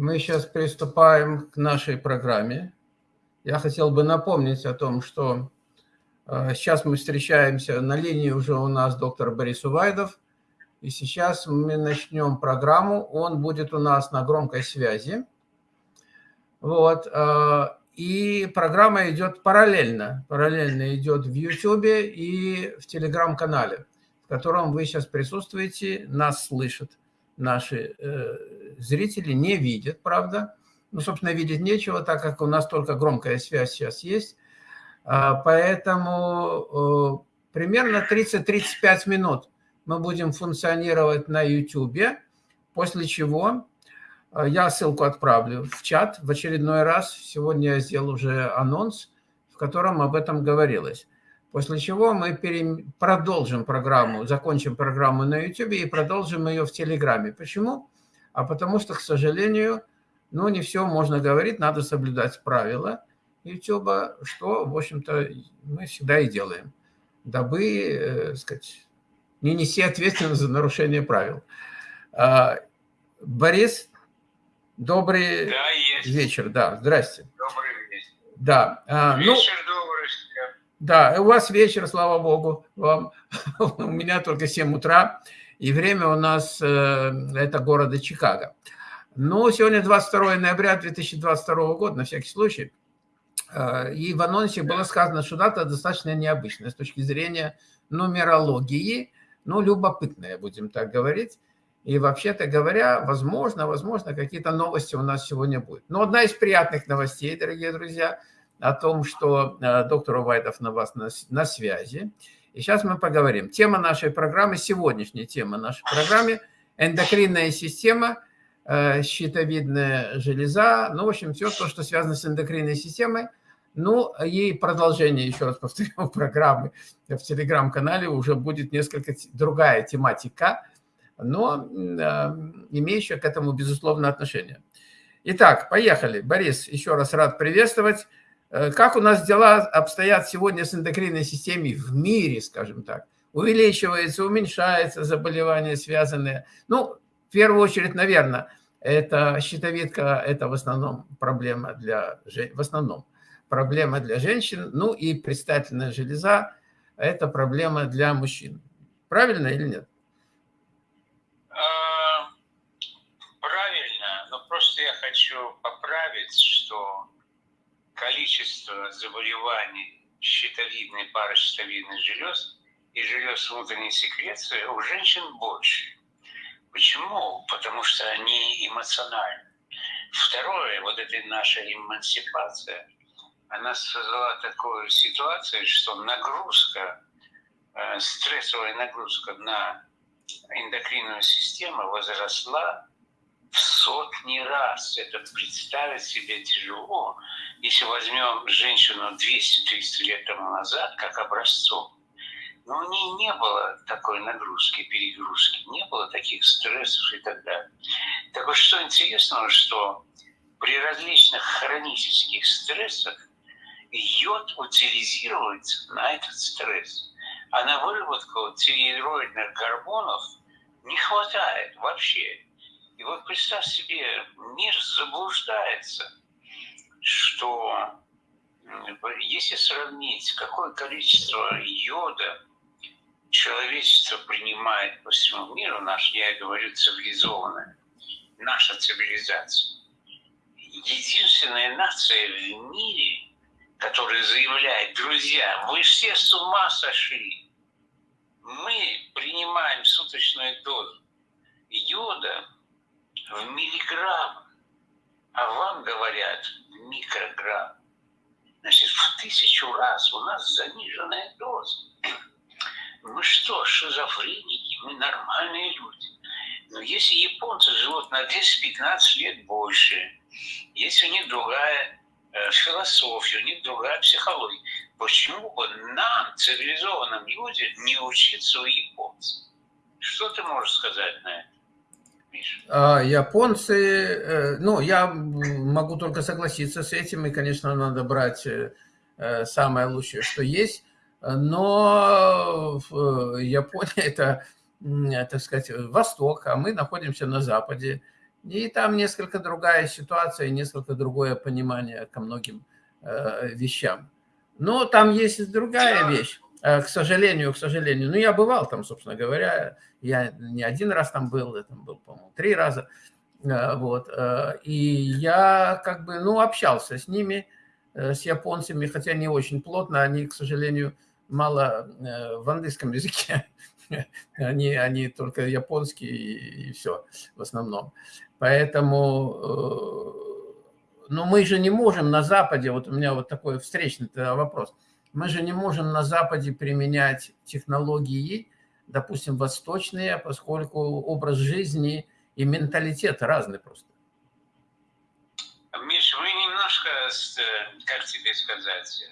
Мы сейчас приступаем к нашей программе. Я хотел бы напомнить о том, что э, сейчас мы встречаемся, на линии уже у нас доктор Борис Увайдов, и сейчас мы начнем программу, он будет у нас на громкой связи. Вот, э, и программа идет параллельно, параллельно идет в YouTube и в Телеграм-канале, в котором вы сейчас присутствуете, нас слышат наши э, зрители, не видят, правда. Ну, собственно, видеть нечего, так как у нас только громкая связь сейчас есть. А, поэтому э, примерно 30-35 минут мы будем функционировать на YouTube, после чего э, я ссылку отправлю в чат в очередной раз. Сегодня я сделал уже анонс, в котором об этом говорилось. После чего мы пере... продолжим программу, закончим программу на YouTube и продолжим ее в Телеграме. Почему? А потому что, к сожалению, ну, не все можно говорить, надо соблюдать правила YouTube, что, в общем-то, мы всегда и делаем, дабы, э, сказать, не нести ответственность за нарушение правил. А, Борис, добрый да, вечер. Да, здрасте. Добрый вечер. Да. А, ну, вечер ну, да, у вас вечер, слава богу, вам. у меня только 7 утра, и время у нас, э, это города Чикаго. Ну, сегодня 22 ноября 2022 года, на всякий случай. Э, и в анонсе было сказано, что дата достаточно необычная с точки зрения нумерологии, ну, любопытная, будем так говорить. И вообще-то говоря, возможно, возможно, какие-то новости у нас сегодня будут. Но одна из приятных новостей, дорогие друзья – о том, что э, доктор Увайдов на вас на, на связи. И сейчас мы поговорим. Тема нашей программы, сегодняшняя тема нашей программы – эндокринная система, э, щитовидная железа, ну, в общем, все то, что связано с эндокринной системой. Ну, и продолжение, еще раз повторю, программы в телеграм-канале уже будет несколько другая тематика, но э, имеющая к этому, безусловно, отношение. Итак, поехали. Борис, еще раз рад приветствовать. Э, как у нас дела обстоят сегодня с эндокринной системой в мире, скажем так? Увеличивается, уменьшается заболевания, связанные... Ну, в первую очередь, наверное, это щитовидка, это в основном проблема для, в основном проблема для женщин, ну и предстательная железа, это проблема для мужчин. Правильно или нет? А, правильно, но просто я хочу поправить, что количество заболеваний щитовидной, паращитовидной желез и желез внутренней секреции у женщин больше. Почему? Потому что они эмоциональны. Второе, вот эта наша эмансипация, она создала такую ситуацию, что нагрузка, э, стрессовая нагрузка на эндокринную систему возросла в сотни раз. Это представить себе тяжело. Если возьмем женщину 200-300 лет тому назад, как образцом, но у нее не было такой нагрузки, перегрузки, не было таких стрессов и так далее. Так вот, что интересно, что при различных хронических стрессах йод утилизируется на этот стресс. А на выработку тиреоидных гормонов не хватает вообще. И вот представь себе, мир заблуждается, что если сравнить, какое количество йода человечество принимает по всему миру, наш, я говорю, цивилизованная, наша цивилизация, единственная нация в мире, которая заявляет, друзья, вы все с ума сошли, мы принимаем суточную дозу йода в миллиграммах, а вам говорят в микрограмм. Значит, в тысячу раз у нас заниженная доза. Мы что, шизофреники? Мы нормальные люди. Но если японцы живут на 10-15 лет больше, если у них другая э, философия, у них другая психология, почему бы нам, цивилизованным людям, не учиться у японцев? Что ты можешь сказать на это? А, японцы, э, ну, я могу только согласиться с этим, и, конечно, надо брать э, э, самое лучшее, что есть, но Япония – это, так сказать, Восток, а мы находимся на Западе, И там несколько другая ситуация, несколько другое понимание ко многим вещам. Но там есть другая вещь, к сожалению, к сожалению. Ну, я бывал там, собственно говоря, я не один раз там был, я там был, по-моему, три раза. Э, вот. Э, и я как бы, ну, общался с ними, э, с японцами, хотя не очень плотно, они, к сожалению, мало э, в английском языке они, они только японские и, и все в основном. Поэтому, э, ну мы же не можем на Западе, вот у меня вот такой встречный вопрос, мы же не можем на Западе применять технологии, допустим, восточные, поскольку образ жизни и менталитет разный просто. Миш, вы немножко, э, как тебе сказать,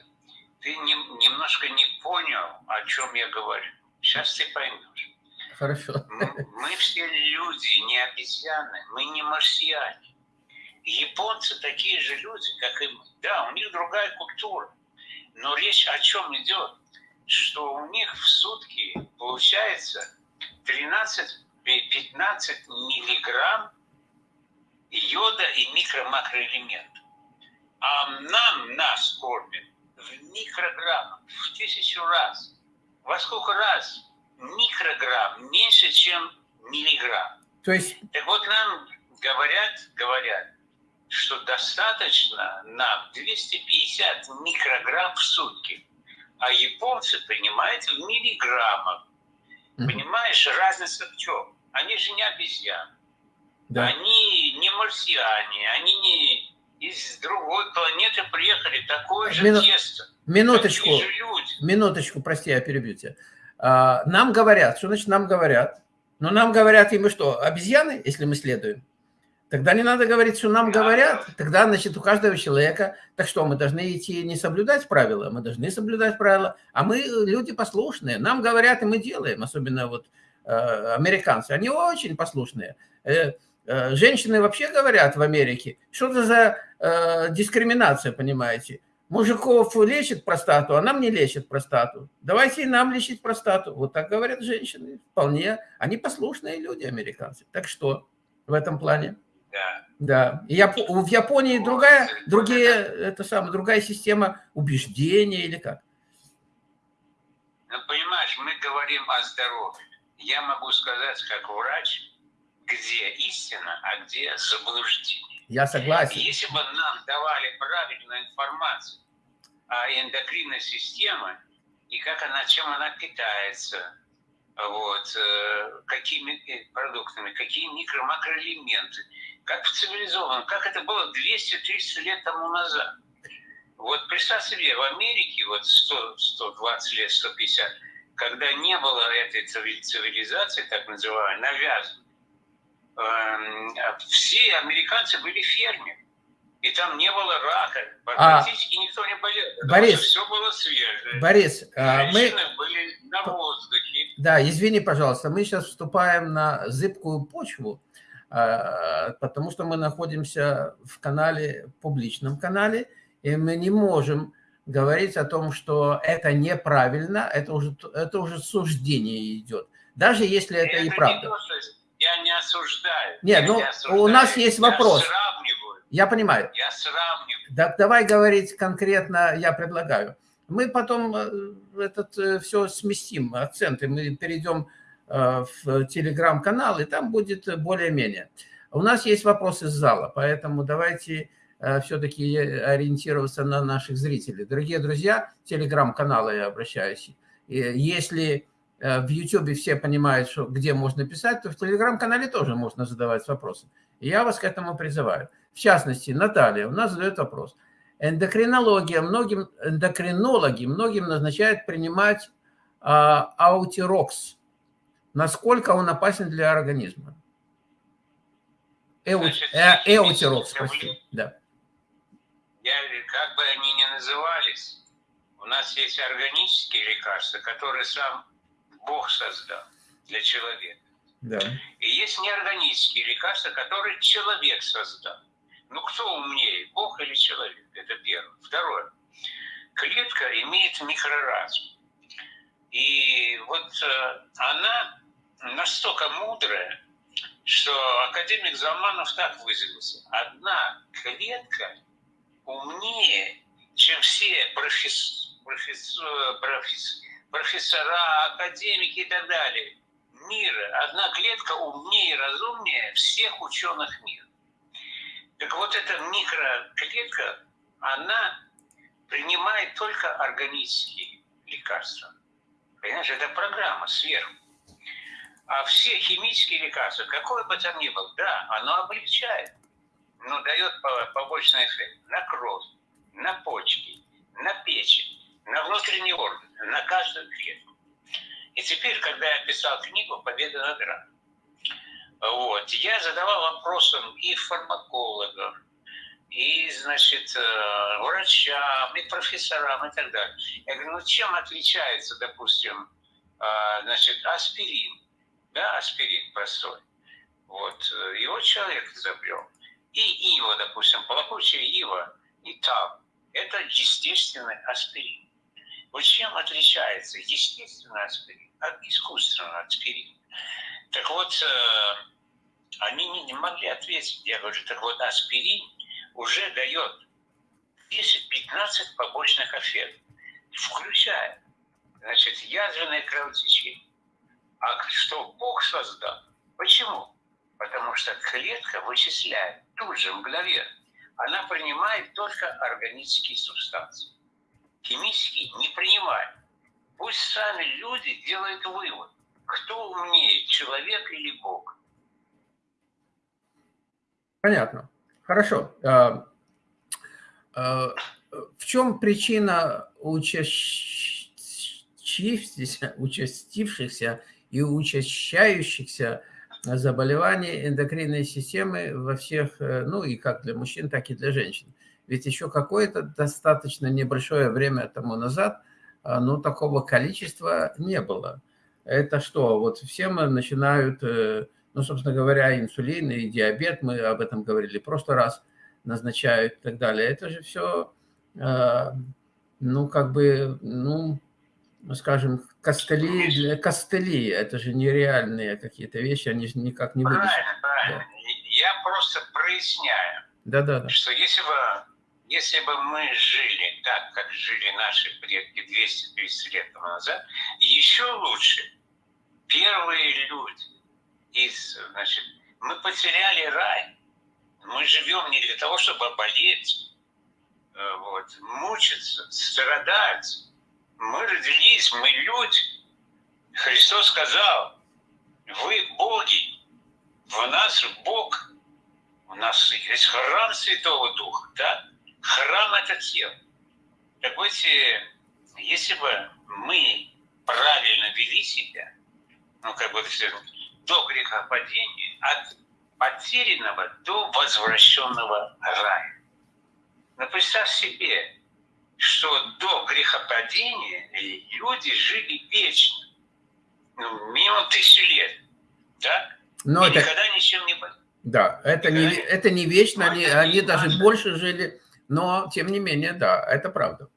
ты не, немножко не понял, о чем я говорю. Сейчас ты поймешь. Хорошо. Мы, мы все люди, не обезьяны, мы не марсиане. Японцы такие же люди, как и мы. Да, у них другая культура. Но речь о чем идет? Что у них в сутки получается 13-15 миллиграмм йода и микро-макроэлементов. А нам, нас кормят в микрограммах, в тысячу раз. Во сколько раз микрограмм меньше, чем миллиграмм? То есть... Так вот нам говорят, говорят, что достаточно нам 250 микрограмм в сутки, а японцы принимают в миллиграммах. Mm-hmm. Понимаешь, разница в чем? Они же не обезьяны. Да. Они не марсиане, они не из другой планеты приехали, такое же Мину... тесто. Минуточку, минуточку, прости, я перебью тебя. А, нам говорят, что значит нам говорят? Но нам говорят, и мы что, обезьяны, если мы следуем? Тогда не надо говорить, что нам говорят. Тогда, значит, у каждого человека... Так что, мы должны идти не соблюдать правила? Мы должны соблюдать правила. А мы люди послушные. Нам говорят, и мы делаем. Особенно вот э, американцы. Они очень послушные. Э, Э, женщины вообще говорят в Америке, что это за э, дискриминация, понимаете? Мужиков лечит простату, а нам не лечит простату. Давайте и нам лечить простату. Вот так говорят женщины. Вполне. Они послушные люди, американцы. Так что в этом плане? Да. И Яп... В Японии другая, другие, это самое, другая система убеждения или как? Ну, понимаешь, мы говорим о здоровье. Я могу сказать, как врач, где истина, а где заблуждение. Я согласен. Если бы нам давали правильную информацию о эндокринной системе и как она, чем она питается, вот, э, какими э, продуктами, какие микро-макроэлементы, как в цивилизованном, как это было 200-300 лет тому назад. Вот представь себе, в Америке вот 100, 120 лет, 150, когда не было этой цивилизации, так называемой, навязанной, Эм, все американцы были фермеры. И там не было рака. А, практически а, никто не болел. Борис, все было свежее. Борис, а, мы... были на воздухе. Да, извини, пожалуйста, мы сейчас вступаем на зыбкую почву, а, потому что мы находимся в канале, публичном канале, и мы не можем говорить о том, что это неправильно, это уже, это уже суждение идет. Даже если это, это и правда. Не то, что я не осуждаю. Нет, ну, осуждаю. у нас есть вопрос. Я сравниваю. Я понимаю. Я сравниваю. Так давай говорить конкретно, я предлагаю. Мы потом э, этот э, все сместим, акценты. Мы перейдем в телеграм-канал, и там будет более-менее. У нас есть вопросы из зала, поэтому давайте все-таки ориентироваться на наших зрителей. Дорогие друзья, телеграм-канала я обращаюсь. Если Э, в YouTube все понимают, что, где можно писать, то в Телеграм-канале тоже можно задавать вопросы. Я вас к этому призываю. В частности, Наталья у нас задает вопрос. Эндокринология, многим, эндокринологи многим назначают принимать а, аутирокс. Насколько он опасен для организма? Э, эутирокс, прости. Да. Я, как бы они ни назывались, у нас есть органические лекарства, которые сам Бог создал для человека. Да. И есть неорганические лекарства, которые человек создал. Ну, кто умнее, Бог или человек? Это первое. Второе. Клетка имеет микроразум. И вот э, она настолько мудрая, что академик Заманов так выразился. Одна клетка умнее, чем все профессоры, профессор, профессора, академики и так далее мира. Одна клетка умнее и разумнее всех ученых мира. Так вот эта микроклетка, она принимает только органические лекарства. Понимаешь, это программа сверху. А все химические лекарства, какое бы там ни было, да, оно облегчает, но дает побочный эффект на кровь, на почки, на печень, на внутренний орган, на каждую клетку. И теперь, когда я писал книгу «Победа над раком», вот, я задавал вопросам и фармакологам, и, значит, э, врачам, и профессорам, и так далее. Я говорю, ну чем отличается, допустим, э, значит, аспирин, да, аспирин простой, вот, э, его человек изобрел, и ива, допустим, плакучая ива, и там, это естественный аспирин. Вот чем отличается естественный аспирин от искусственного аспирина? Так вот, они не, могли ответить. Я говорю, так вот, аспирин уже дает 10-15 побочных эффектов, включая, значит, язвенное кровотечение. А что Бог создал? Почему? Потому что клетка вычисляет тут же, мгновенно. Она принимает только органические субстанции. Химические не принимает. Пусть сами люди делают вывод, кто умнее, человек или Бог. Понятно. Хорошо. А, а, в чем причина участившихся, участившихся и учащающихся заболеваний эндокринной системы во всех, э, ну и как для мужчин, так и для женщин? Ведь еще какое-то достаточно небольшое время тому назад, ну, такого количества не было. Это что, вот все мы начинают э, ну, собственно говоря, инсулин и диабет, мы об этом говорили просто раз, назначают и так далее. Это же все, э, ну, как бы, ну, скажем, костыли, костыли, это же нереальные какие-то вещи, они же никак не вылечат. Правильно, правильно. Да. Я просто проясняю, да, да, да. что если бы, если бы мы жили так, как жили наши предки 200-300 лет назад, еще лучше, первые люди, из, значит, мы потеряли рай. Мы живем не для того, чтобы болеть, э, вот, мучиться, страдать. Мы родились, мы люди. Христос сказал, вы боги, в нас Бог, у нас есть храм Святого Духа, да? Храм – это тело. Так вот, если бы мы правильно вели себя, ну, как бы до грехопадения, от потерянного до возвращенного рая. Но представь себе, что до грехопадения люди жили вечно, ну, минимум тысячу лет, да? Но И это... никогда ничем не было. Да, это не, это не вечно, но они, они даже важно. больше жили, но тем не менее, да, это правда.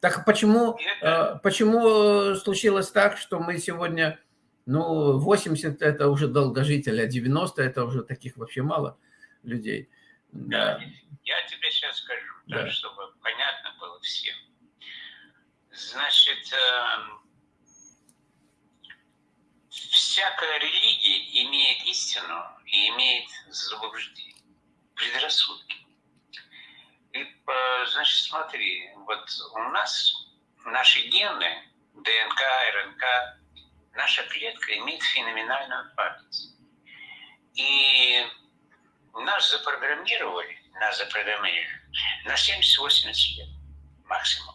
Так почему, это... Э, почему случилось так, что мы сегодня ну, 80 – это уже долгожители, а 90 – это уже таких вообще мало людей. Да. Я тебе сейчас скажу, да. Да, чтобы понятно было всем. Значит, эм, всякая религия имеет истину и имеет заблуждение, предрассудки. И, э, значит, смотри, вот у нас наши гены, ДНК, РНК, наша клетка имеет феноменальную память. И нас запрограммировали, нас запрограммировали на 70-80 лет максимум.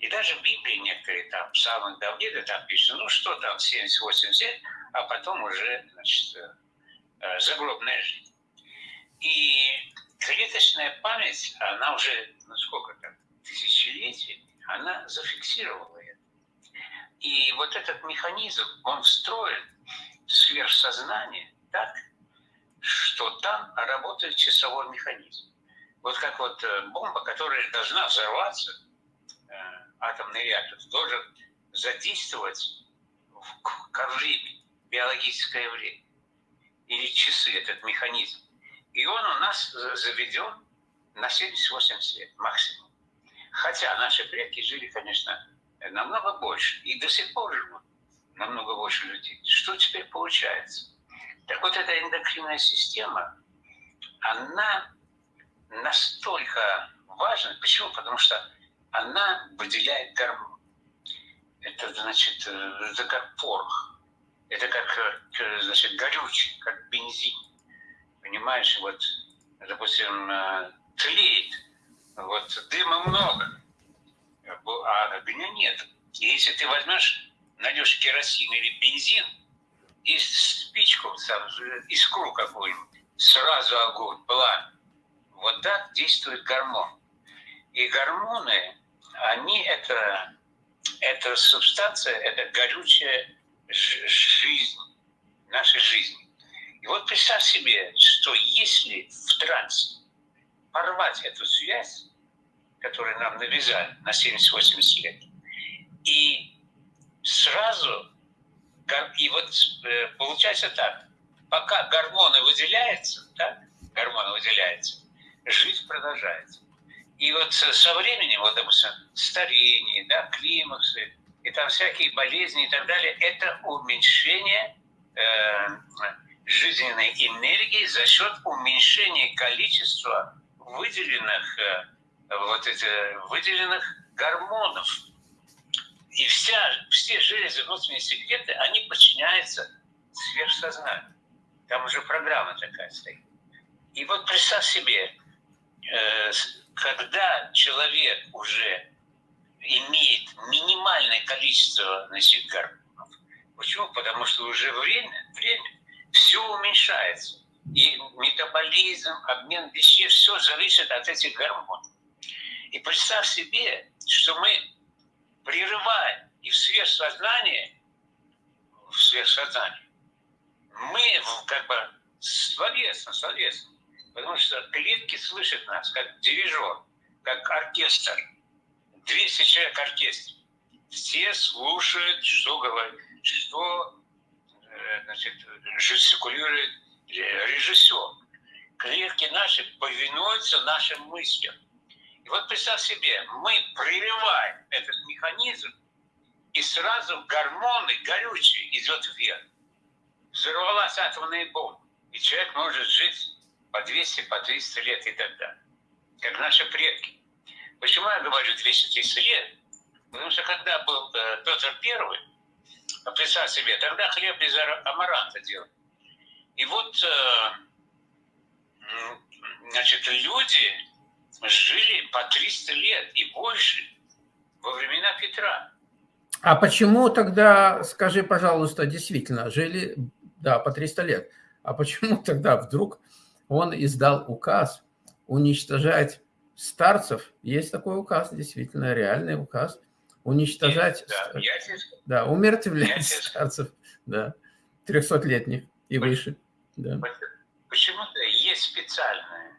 И даже в Библии некоторые там, в самых Давида там пишут, ну что там, 70-80 лет, а потом уже, значит, э, загробная жизнь. И клеточная память, она уже, ну сколько там, тысячелетий, она зафиксировала и вот этот механизм, он встроен в сверхсознание так, что там работает часовой механизм. Вот как вот э, бомба, которая должна взорваться, э, атомный реактор, должен задействовать ко времени, биологическое время. или часы, этот механизм. И он у нас заведен на 78 лет максимум. Хотя наши предки жили, конечно, намного больше. И до сих пор живут намного больше людей. Что теперь получается? Так вот, эта эндокринная система, она настолько важна. Почему? Потому что она выделяет гормон. Это значит, э, это как порох. Это как, э, значит, горючий, как бензин. Понимаешь, вот, допустим, э, тлеет, вот дыма много, а огня нет. И если ты возьмешь, найдешь керосин или бензин, и спичку, сам, искру какую-нибудь, сразу огонь, пламя. Вот так действует гормон. И гормоны, они это, это субстанция, это горючая жизнь, нашей жизни. И вот представь себе, что если в трансе порвать эту связь, которую нам навязали на 70-80 лет, и сразу, и вот э, получается так, пока гормоны выделяются, так, гормоны выделяются, жизнь продолжается. И вот со временем, вот, допустим, старение, да, климаксы, и там всякие болезни и так далее, это уменьшение э, жизненной энергии за счет уменьшения количества выделенных, э, вот эти, выделенных гормонов. И вся, все железы внутренние секреты, они подчиняются сверхсознанию. Там уже программа такая стоит. И вот представь себе, э, когда человек уже имеет минимальное количество значит, гормонов. Почему? Потому что уже время, время все уменьшается. И метаболизм, обмен веществ, все зависит от этих гормонов. И представь себе, что мы прерываем и в сверхсознании, в сверхсознании, мы как бы словесно, словесно, потому что клетки слышат нас, как дирижер, как оркестр – 200 человек оркестр. Все слушают, что говорит, что э, значит, жестикулирует режиссер. Клетки наши повинуются нашим мыслям. И вот представь себе, мы прерываем этот механизм, и сразу гормоны горючие идет вверх. Взорвалась атомная бомба. И человек может жить по 200, по 300 лет и так далее. Как наши предки. Почему я говорю 230 лет? Потому что когда был э, Петр Первый, представь себе, тогда хлеб из амаранта делали. И вот, э, значит, люди жили по 300 лет и больше во времена Петра. А почему тогда, скажи, пожалуйста, действительно, жили, да, по 300 лет, а почему тогда вдруг он издал указ уничтожать старцев есть такой указ, действительно, реальный указ, уничтожать, да, да, умертвлять старцев, да, 300-летних и выше. Да. Почему-то есть специальное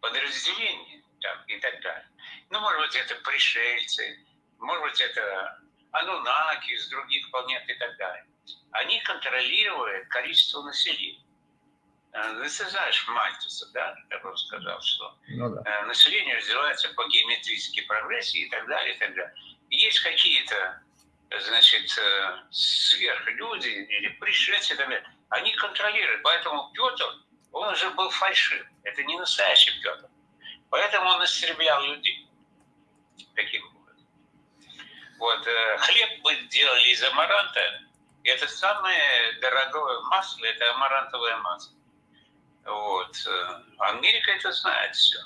подразделение там, и так далее. Ну, может быть, это пришельцы, может быть, это анунаки из других планет и так далее. Они контролируют количество населения. Э, ну, ты знаешь Мальтуса, да, бы сказал, что ну, да. Э, население развивается по геометрической прогрессии и так далее, и так далее. есть какие-то, значит, э, сверхлюди или пришельцы, и так далее. они контролируют. Поэтому Петр, он уже был фальшив. Это не настоящий Петр. Поэтому он истреблял людей. Таким образом. Вот, хлеб мы делали из амаранта. Это самое дорогое масло, это амарантовое масло. Вот. Э, Америка это знает все.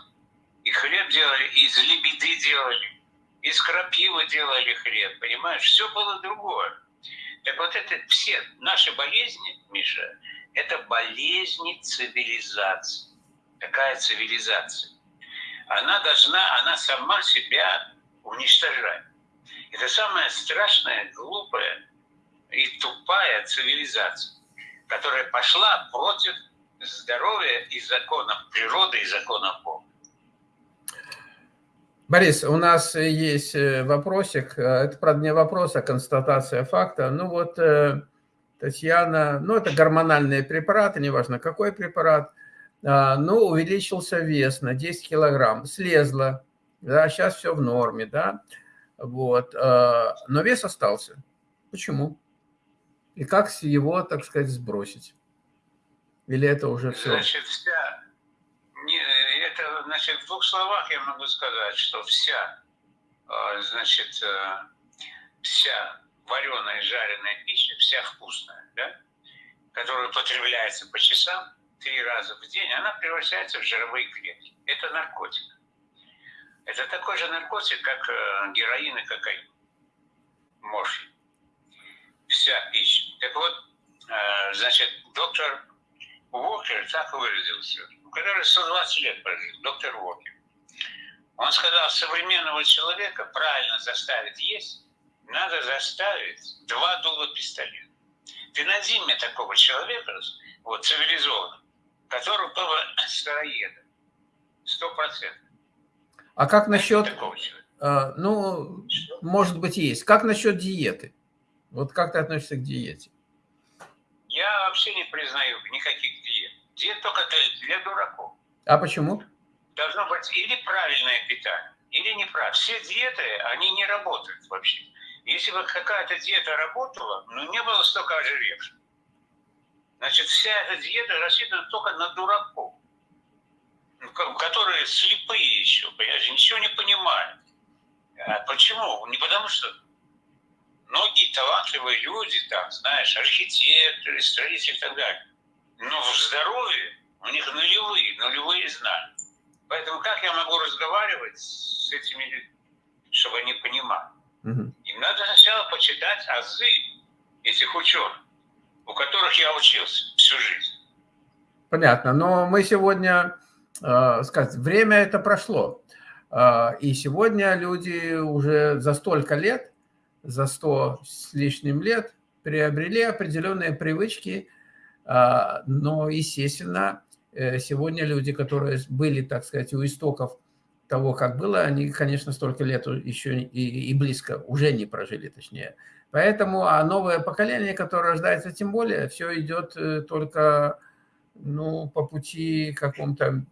И хлеб делали, из лебеды делали, из крапивы делали хлеб, понимаешь? Все было другое. Так вот это все наши болезни, Миша, это болезни цивилизации. Какая цивилизация? Она должна, она сама себя уничтожать. Это самая страшная, глупая и тупая цивилизация, которая пошла против здоровья и законов природы, и законов Бога. Борис, у нас есть э, вопросик. Э, это, правда, не вопрос, а констатация факта. Ну вот, э, Татьяна, ну, это гормональные препараты, неважно какой препарат, а, но увеличился вес на 10 килограмм, слезла, да, сейчас все в норме, да, вот, а, но вес остался. Почему? И как его, так сказать, сбросить? Или это уже все? Значит, вся, не, это, значит, в двух словах я могу сказать, что вся, а, значит, вся вареная, жареная пища, вся вкусная, да, которая потребляется по часам, три раза в день, она превращается в жировые клетки. Это наркотик. Это такой же наркотик, как э, героин и кокаин. Морфий. Вся пища. Так вот, э, значит, доктор Уокер так выразился, который 120 лет прожил, доктор Уокер. Он сказал, современного человека правильно заставить есть, надо заставить два дула пистолета. Ты найди мне такого человека, вот, цивилизованного, который был бы сыроедом. Сто процентов. А как насчет... А, ну, Что? может быть, есть. Как насчет диеты? Вот как ты относишься к диете? Я вообще не признаю никаких диет. Диет только для дураков. А почему? Должно быть или правильное питание, или неправильное. Все диеты, они не работают вообще. Если бы какая-то диета работала, ну не было столько ожиревших. Значит, вся эта диета рассчитана только на дураков, ну, которые слепые еще, понимаете, ничего не понимают. А почему? Не потому что многие талантливые люди, там, знаешь, архитекторы, строители и так далее, но в здоровье у них нулевые, нулевые знания. Поэтому как я могу разговаривать с этими людьми, чтобы они понимали? Угу. Им надо сначала почитать азы этих ученых, у которых я учился всю жизнь. Понятно, но мы сегодня, э, сказать, время это прошло. Э, и сегодня люди уже за столько лет, за сто с лишним лет приобрели определенные привычки, э, но, естественно, э, сегодня люди, которые были, так сказать, у истоков того, как было, они, конечно, столько лет еще и, и близко уже не прожили, точнее. Поэтому, а новое поколение, которое рождается, тем более, все идет э, только ну, по пути каком-то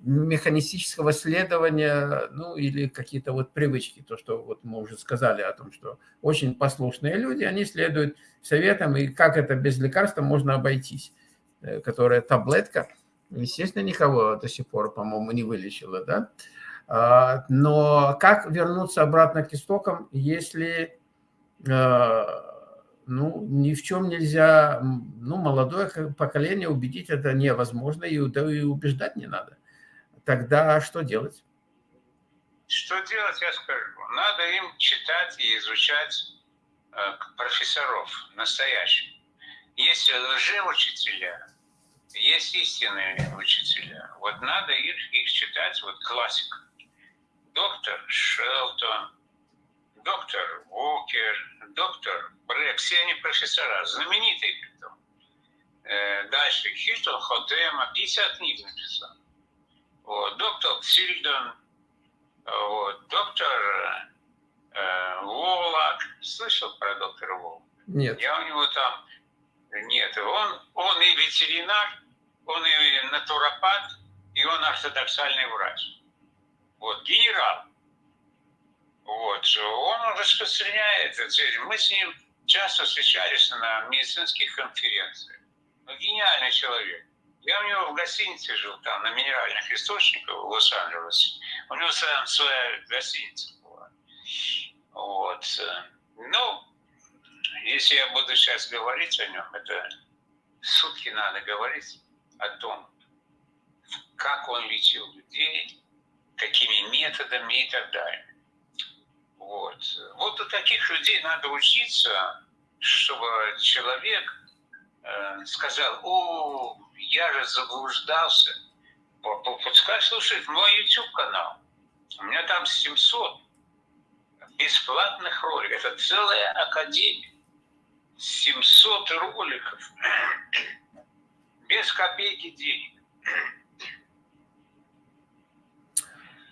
механистического следования, ну, или какие-то вот привычки, то, что вот мы уже сказали о том, что очень послушные люди, они следуют советам, и как это без лекарства можно обойтись, э, которая таблетка, естественно, никого до сих пор, по-моему, не вылечила, да, а, но как вернуться обратно к истокам, если ну, ни в чем нельзя, ну, молодое поколение убедить это невозможно, и, и убеждать не надо. Тогда что делать? Что делать, я скажу. Надо им читать и изучать э, профессоров настоящих. Есть лжеучителя, есть истинные учителя. Вот надо их, их читать, вот классика доктор Шелтон, доктор Уокер, доктор Брэк, все они профессора, знаменитые притом. Э, дальше Хилтон Хотема, 50 книг написал. Вот, доктор Сильдон, вот, доктор э, Волак. Слышал про доктора Волака? Нет. Я у него там... Нет, он, он и ветеринар, он и натуропат, и он ортодоксальный врач вот, генерал. Вот, он распространяет это. Мы с ним часто встречались на медицинских конференциях. Ну, гениальный человек. Я у него в гостинице жил, там, на минеральных источниках в Лос-Анджелесе. У него сам своя гостиница была. Вот. Ну, если я буду сейчас говорить о нем, это сутки надо говорить о том, как он лечил людей, какими методами и так далее. Вот. Вот у таких людей надо учиться, чтобы человек э, сказал, о, я же заблуждался. Пускай слушает мой YouTube-канал. У меня там 700 бесплатных роликов. Это целая академия. 700 роликов без копейки денег.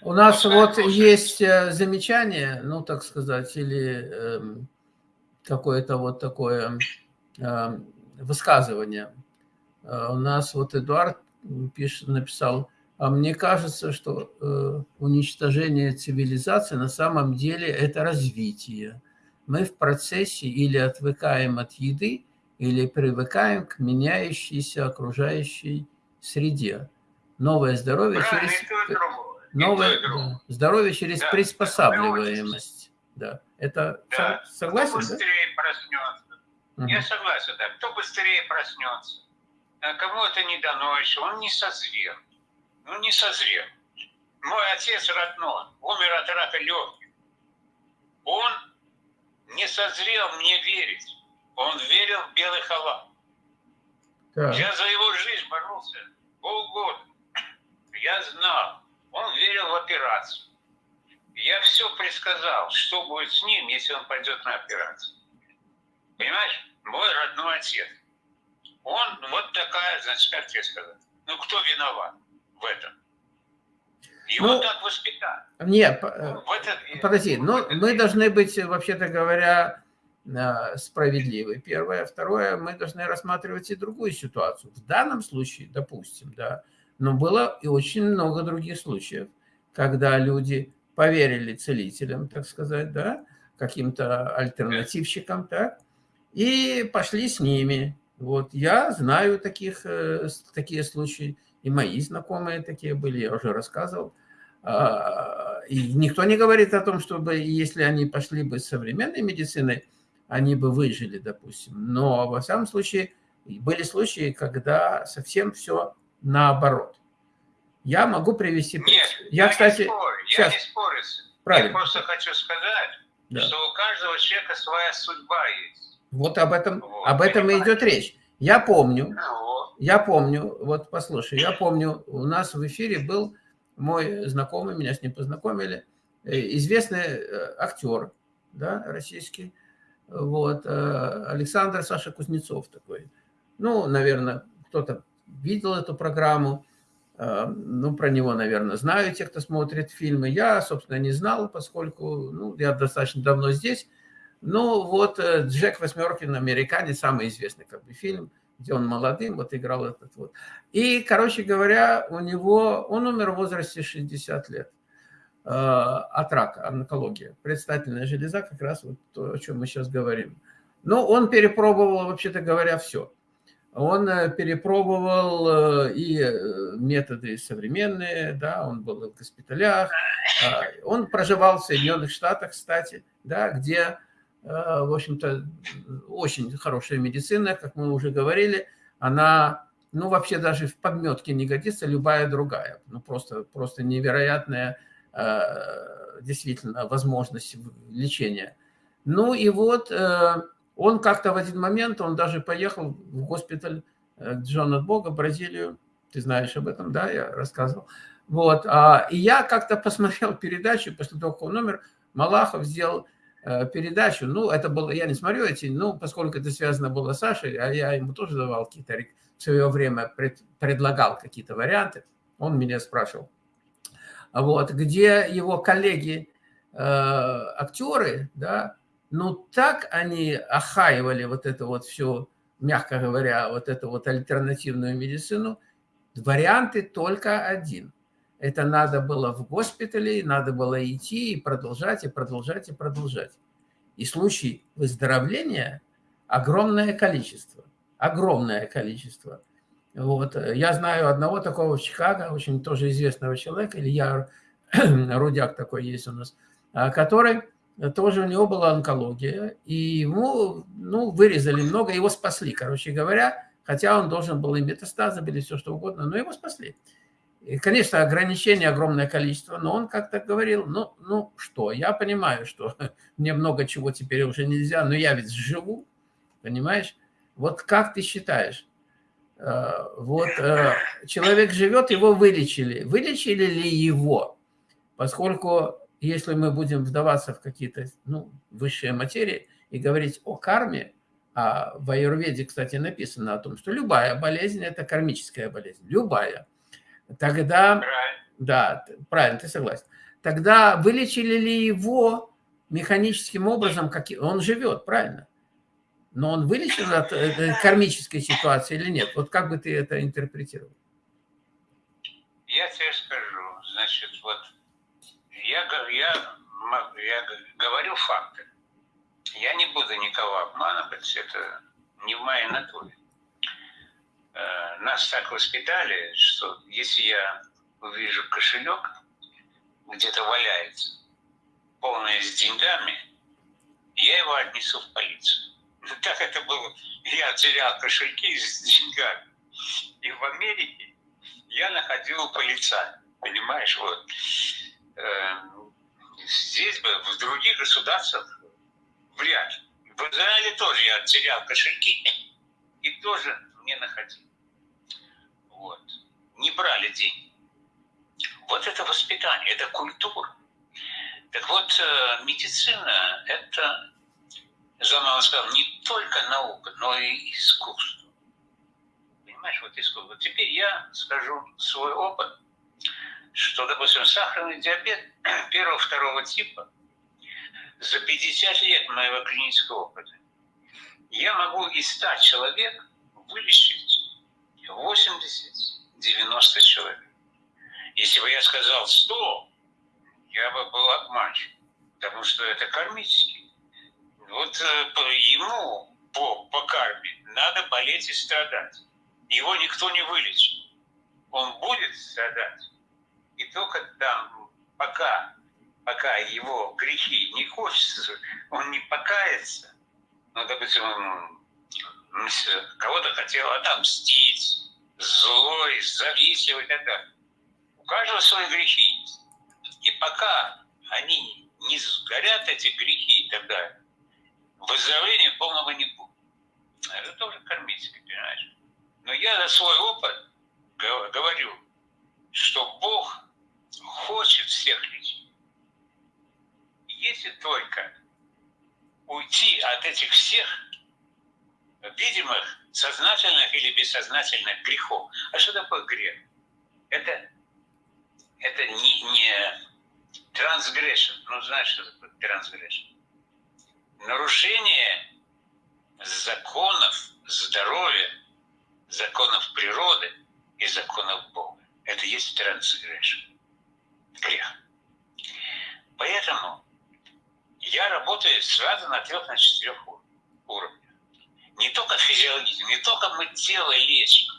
У нас вот есть э, замечание, ну, так сказать, или э, какое-то вот такое э, высказывания. У нас вот Эдуард пишет, написал, а мне кажется, что э, уничтожение цивилизации на самом деле это развитие. Мы в процессе или отвыкаем от еды, или привыкаем к меняющейся окружающей среде. Новое здоровье Правильно, через... Новое да, здоровье через Да, приспосабливаемость. Да. Это Да. со- согласен, Кто да? быстрее проснется. Мгм. Я согласен, да. Кто быстрее проснется. А Кому это не дано еще, он не созрел. Ну, не созрел. Мой отец родной умер от рака легких. Он не созрел мне верить. Он верил в белый халат. Так. Я за его жизнь боролся полгода. Я знал. Он верил в операцию. Я все предсказал, что будет с ним, если он пойдет на операцию. Понимаешь? Мой родной отец. Он вот такая, значит, как тебе сказать. Ну, кто виноват в этом? Его Ну, так воспитали. Нет, э, В это- подожди, в но мы должны быть, вообще-то говоря, э, справедливы. Первое. Второе, мы должны рассматривать и другую ситуацию. В данном случае, допустим, да, но было и очень много других случаев, когда люди поверили целителям, так сказать, да, каким-то альтернативщикам, так, и пошли с ними. Вот я знаю таких, э, такие случаи, и мои знакомые такие были, я уже рассказывал. А, И никто не говорит о том, чтобы если они пошли бы с современной медициной, они бы выжили, допустим. Но во всяком случае были случаи, когда совсем все наоборот. Я могу привести... Нет, я, не кстати, спорю, я сейчас, не спорю. этим. Я правильно, просто хочу сказать, да. что у каждого человека своя судьба есть. вот об этом, Вот, об этом и идет речь. Я помню, вот. Я помню, вот послушай, я помню, у нас в эфире был мой знакомый, меня с ним познакомили, э, известный э, актер, да, российский, вот, э, Александр Саша Кузнецов такой. Ну, наверное, кто-то видел эту программу, э, ну, про него, наверное, знают те, кто смотрит фильмы. Я, собственно, не знал, поскольку, ну, я достаточно давно здесь. Ну, вот э, Джек Восьмеркин, американец, самый известный как бы фильм, где он молодым вот играл этот вот. И, короче говоря, у него, он умер в возрасте 60 лет э, от рака, онкология. Предстательная железа, как раз вот то, о чем мы сейчас говорим. Но он перепробовал, вообще-то говоря, все. Он э, перепробовал э, и э, методы современные, да, он был в госпиталях, э, он проживал в Соединенных Штатах, кстати, да, где в общем-то, очень хорошая медицина, как мы уже говорили, она, ну, вообще даже в подметке не годится любая другая. Ну, просто, просто невероятная действительно возможность лечения. Ну, и вот он как-то в один момент, он даже поехал в госпиталь э, к Джон от Бога, Бразилию. Ты знаешь об этом, да, я рассказывал. Вот, а, и я как-то посмотрел передачу, после того, как он умер, Малахов сделал э, передачу. Ну, это было, я не смотрю эти, ну, поскольку это связано было с Сашей, а я ему тоже давал какие-то, в свое время пред- предлагал какие-то варианты, он меня спрашивал. Вот, где его коллеги, э, актеры, да, ну, так они охаивали вот это вот все, мягко говоря, вот эту вот альтернативную медицину, варианты только один. Это надо было в госпитале, надо было идти и продолжать, и продолжать, и продолжать. И случаи выздоровления огромное количество. Огромное количество. Вот. Я знаю одного такого в Чикаго, очень тоже известного человека, Илья Рудяк такой есть у нас, а, который тоже у него была онкология, и ему ну, вырезали много, его спасли, короче говоря, хотя он должен был и метастазы были, все что угодно, но его спасли. И, конечно, ограничений огромное количество, но он как-то говорил, ну, ну что, я понимаю, что мне много чего теперь уже нельзя, но я ведь живу, понимаешь? Вот как ты считаешь? Э, Вот э, человек живет, его вылечили. Вылечили ли его? Поскольку если мы будем вдаваться в какие-то ну, высшие материи и говорить о карме, а в Аюрведе, кстати, написано о том, что любая болезнь – это кармическая болезнь, любая. Тогда, да, правильно, ты согласен. Тогда вылечили ли его механическим образом, как он живет, правильно? но он вылечен от кармической ситуации или нет? Вот как бы ты это интерпретировал? Я тебе скажу, значит, вот я, я, я говорю факты. Я не буду никого обманывать, это не в моей натуре. Э, нас так воспитали, что если я увижу кошелек, где-то валяется, полный с деньгами, я его отнесу в полицию. Так это было. Я терял кошельки с деньгами. И в Америке я находил полицая. Понимаешь, вот. Эм, здесь бы, в других государствах вряд ли. В Израиле тоже я терял кошельки и тоже не находил. Вот. Не брали деньги. Вот это воспитание, это культура. Так вот, э, медицина – это, Жан сказал, не только наука, но и искусство. Понимаешь, вот искусство. Теперь я скажу свой опыт, что, допустим, сахарный диабет первого-второго типа за 50 лет моего клинического опыта я могу из 100 человек вылечить 80-90 человек. Если бы я сказал 100, я бы был обманщик, потому что это кармический. Вот э, ему по, по карме надо болеть и страдать. Его никто не вылечит. Он будет страдать. И только там, пока, пока его грехи не хочется, он не покается, ну, допустим, кого-то хотел отомстить, злой, завистливый и так. У каждого свои грехи. И пока они не сгорят, эти грехи и так далее, выздоровления полного не будет. Это тоже кармическое, понимаешь? Но я за свой опыт говорю, что Бог хочет всех лечить. Если только уйти от этих всех видимых, сознательных или бессознательных грехов. А что такое грех? Это, это не, не трансгрешн. Ну, знаешь, что такое трансгрешн? Нарушение законов здоровья, законов природы и законов Бога. Это есть трансгрешн. Грех. Поэтому я работаю сразу на трех, на четырех уровнях. Не только физиологизм, не только мы тело лечим.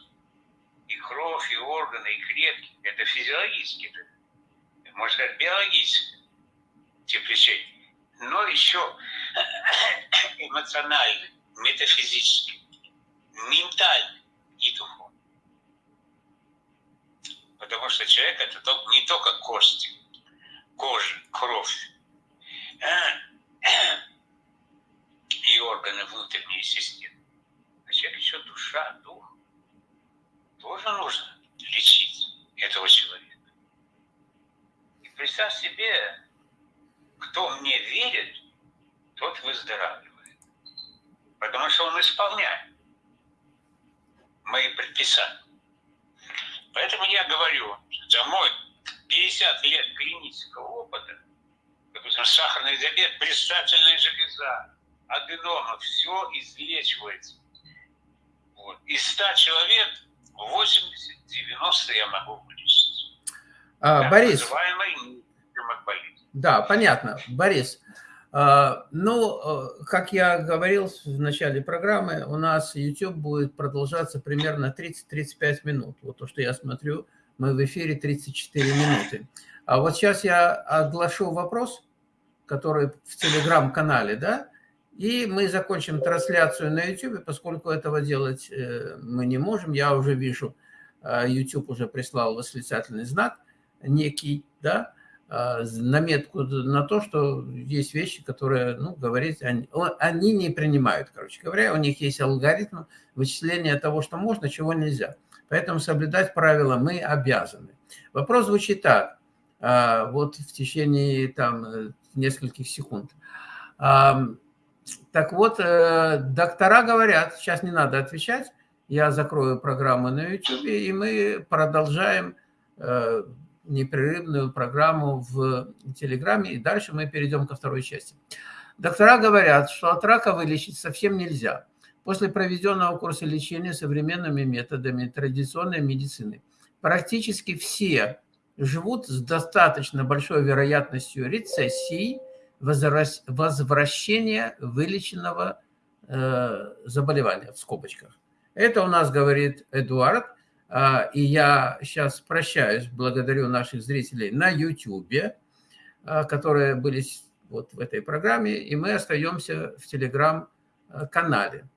И кровь, и органы, и клетки. Это физиологически, это, можно сказать, биологически тип лечения. Но еще эмоциональный, метафизический, ментальный и духовный. Потому что человек это не только кости, кожа, кровь, и органы внутренней системы. А человек еще душа, дух. Тоже нужно лечить этого человека. И представь себе, кто мне верит, тот выздоравливает. Потому что он исполняет мои предписания. Поэтому я говорю, за мой 50 лет клинического опыта допустим, сахарный диабет, предстательная железа, аденома, все излечивается. Вот. Из 100 человек 80-90 я могу вылечить. А, Борис. Да, понятно. Борис, ну, э, как я говорил в начале программы, у нас YouTube будет продолжаться примерно 30-35 минут. Вот то, что я смотрю, мы в эфире 34 минуты. А вот сейчас я оглашу вопрос, который в телеграм-канале, да, и мы закончим трансляцию на YouTube, поскольку этого делать э, мы не можем. Я уже вижу, э, YouTube уже прислал восклицательный знак некий, да, наметку на то, что есть вещи, которые, ну, говорить, они, они не принимают, короче говоря, у них есть алгоритм вычисления того, что можно, чего нельзя. Поэтому соблюдать правила мы обязаны. Вопрос звучит так. Вот в течение там нескольких секунд. Так вот, э, доктора говорят, сейчас не надо отвечать, я закрою программу на YouTube, и мы продолжаем э, непрерывную программу в Телеграме, и дальше мы перейдем ко второй части. Доктора говорят, что от рака вылечить совсем нельзя. После проведенного курса лечения современными методами традиционной медицины практически все живут с достаточно большой вероятностью рецессии, возвращения вылеченного э, заболевания, в скобочках. Это у нас говорит Эдуард, и я сейчас прощаюсь, благодарю наших зрителей на YouTube, а, которые были вот в этой программе, и мы остаемся в Телеграм-канале.